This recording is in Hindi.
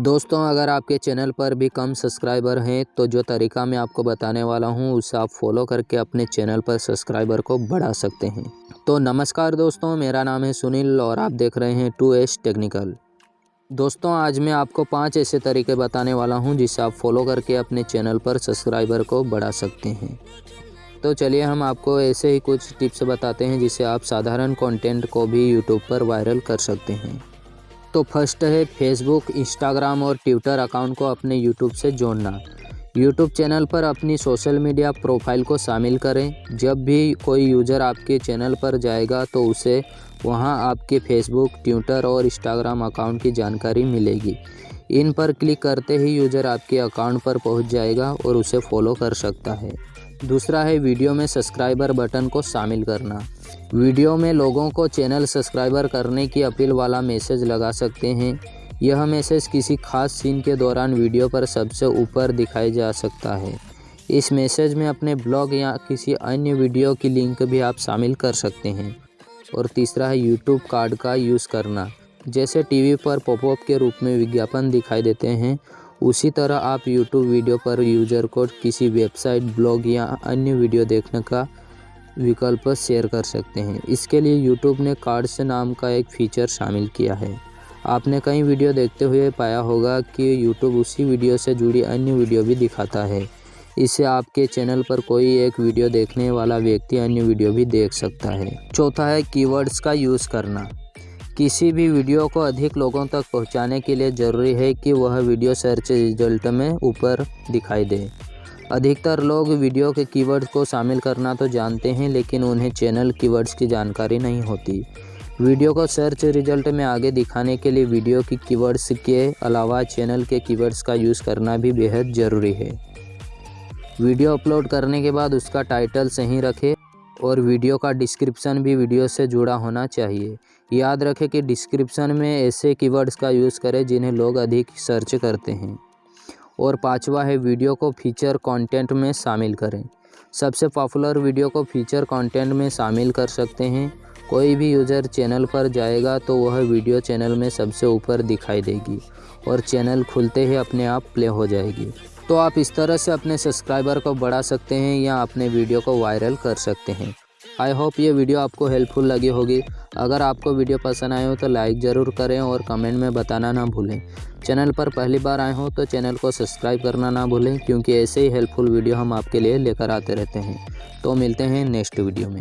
दोस्तों, अगर आपके चैनल पर भी कम सब्सक्राइबर हैं तो जो तरीका मैं आपको बताने वाला हूँ, उसे आप फॉलो करके अपने चैनल पर सब्सक्राइबर को बढ़ा सकते हैं। तो नमस्कार दोस्तों, मेरा नाम है सुनील और आप देख रहे हैं टू एस टेक्निकल। दोस्तों, आज मैं आपको पाँच ऐसे तरीके बताने वाला हूँ, जिसे आप फॉलो करके अपने चैनल पर सब्सक्राइबर को बढ़ा सकते हैं। तो चलिए, हम आपको ऐसे ही कुछ टिप्स बताते हैं, जिसे आप साधारण कंटेंट को भी यूट्यूब पर वायरल कर सकते हैं। तो फ़र्स्ट है फेसबुक, इंस्टाग्राम और ट्विटर अकाउंट को अपने यूट्यूब से जोड़ना। यूट्यूब चैनल पर अपनी सोशल मीडिया प्रोफ़ाइल को शामिल करें। जब भी कोई यूज़र आपके चैनल पर जाएगा तो उसे वहाँ आपके फेसबुक, ट्विटर और इंस्टाग्राम अकाउंट की जानकारी मिलेगी। इन पर क्लिक करते ही यूज़र आपके अकाउंट पर पहुँच जाएगा और उसे फॉलो कर सकता है। दूसरा है वीडियो में सब्सक्राइबर बटन को शामिल करना। वीडियो में लोगों को चैनल सब्सक्राइबर करने की अपील वाला मैसेज लगा सकते हैं। यह मैसेज किसी खास सीन के दौरान वीडियो पर सबसे ऊपर दिखाई जा सकता है। इस मैसेज में अपने ब्लॉग या किसी अन्य वीडियो की लिंक भी आप शामिल कर सकते हैं। और तीसरा है यूट्यूब कार्ड का यूज़ करना। जैसे टीवी पर पॉपअप के रूप में विज्ञापन दिखाई देते हैं उसी तरह आप यूट्यूब वीडियो पर यूज़र को किसी वेबसाइट, ब्लॉग या अन्य वीडियो देखने का विकल्प शेयर कर सकते हैं। इसके लिए यूट्यूब ने कार्ड्स नाम का एक फ़ीचर शामिल किया है। आपने कई वीडियो देखते हुए पाया होगा कि यूट्यूब उसी वीडियो से जुड़ी अन्य वीडियो भी दिखाता है। इससे आपके चैनल पर कोई एक वीडियो देखने वाला व्यक्ति अन्य वीडियो भी देख सकता है। चौथा है कीवर्ड्स का यूज़ करना। किसी भी वीडियो को अधिक लोगों तक पहुँचाने के लिए ज़रूरी है कि वह वीडियो सर्च रिज़ल्ट में ऊपर दिखाई दे। अधिकतर लोग वीडियो के कीवर्ड्स को शामिल करना तो जानते हैं, लेकिन उन्हें चैनल कीवर्ड्स की जानकारी नहीं होती। वीडियो को सर्च रिज़ल्ट में आगे दिखाने के लिए वीडियो की कीवर्ड्स के अलावा चैनल के कीवर्ड्स का यूज़ करना भी बेहद ज़रूरी है। वीडियो अपलोड करने के बाद उसका टाइटल सही रखें। और वीडियो का डिस्क्रिप्शन भी वीडियो से जुड़ा होना चाहिए। याद रखें कि डिस्क्रिप्शन में ऐसे कीवर्ड्स का यूज़ करें जिन्हें लोग अधिक सर्च करते हैं। और पांचवा है, वीडियो को फीचर कंटेंट में शामिल करें। सबसे पॉपुलर वीडियो को फीचर कंटेंट में शामिल कर सकते हैं। कोई भी यूज़र चैनल पर जाएगा तो वह वीडियो चैनल में सबसे ऊपर दिखाई देगी और चैनल खुलते ही अपने आप प्ले हो जाएगी। तो आप इस तरह से अपने सब्सक्राइबर को बढ़ा सकते हैं या अपने वीडियो को वायरल कर सकते हैं। आई होप ये वीडियो आपको हेल्पफुल लगी होगी। अगर आपको वीडियो पसंद आए हो तो लाइक ज़रूर करें और कमेंट में बताना ना भूलें। चैनल पर पहली बार आए हो तो चैनल को सब्सक्राइब करना ना भूलें, क्योंकि ऐसे ही हेल्पफुल वीडियो हम आपके लिए लेकर आते रहते हैं। तो मिलते हैं नेक्स्ट वीडियो में।